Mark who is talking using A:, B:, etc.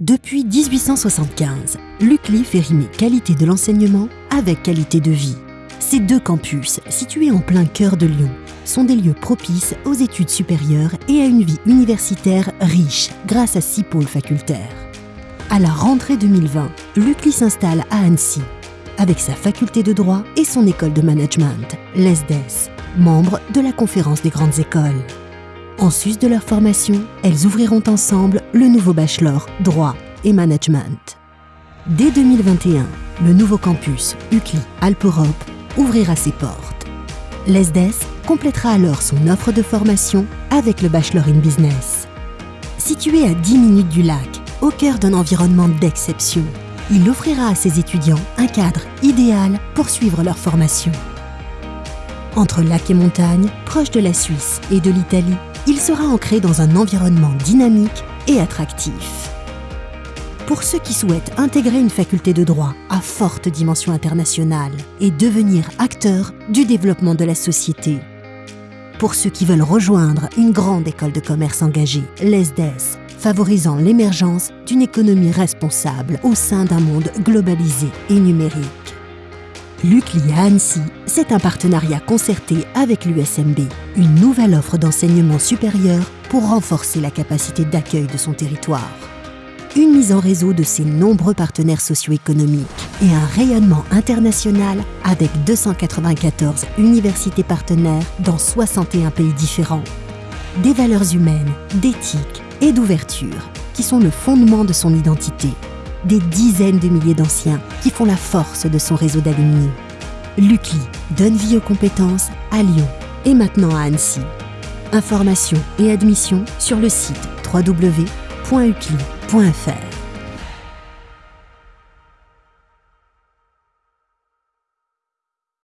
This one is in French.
A: Depuis 1875, l'UCLI fait rimer qualité de l'enseignement avec qualité de vie. Ces deux campus, situés en plein cœur de Lyon, sont des lieux propices aux études supérieures et à une vie universitaire riche grâce à six pôles facultaires. À la rentrée 2020, l'UCLI s'installe à Annecy, avec sa faculté de droit et son école de management, l'ESDES, membre de la conférence des grandes écoles. En sus de leur formation, elles ouvriront ensemble le nouveau bachelor droit et management. Dès 2021, le nouveau campus UCLI Alpe Europe ouvrira ses portes. L'ESDES complétera alors son offre de formation avec le Bachelor in Business. Situé à 10 minutes du lac, au cœur d'un environnement d'exception, il offrira à ses étudiants un cadre idéal pour suivre leur formation. Entre lac et montagne, proche de la Suisse et de l'Italie, il sera ancré dans un environnement dynamique et attractif. Pour ceux qui souhaitent intégrer une faculté de droit à forte dimension internationale et devenir acteurs du développement de la société. Pour ceux qui veulent rejoindre une grande école de commerce engagée, l'ESDES, favorisant l'émergence d'une économie responsable au sein d'un monde globalisé et numérique. L'UCLI à Annecy, c'est un partenariat concerté avec l'USMB, une nouvelle offre d'enseignement supérieur pour renforcer la capacité d'accueil de son territoire. Une mise en réseau de ses nombreux partenaires socio-économiques et un rayonnement international avec 294 universités partenaires dans 61 pays différents. Des valeurs humaines, d'éthique et d'ouverture qui sont le fondement de son identité des dizaines de milliers d'anciens qui font la force de son réseau d'alumni. L'UCLI donne vie aux compétences à Lyon et maintenant à Annecy. Informations et admissions sur le site www.ucli.fr.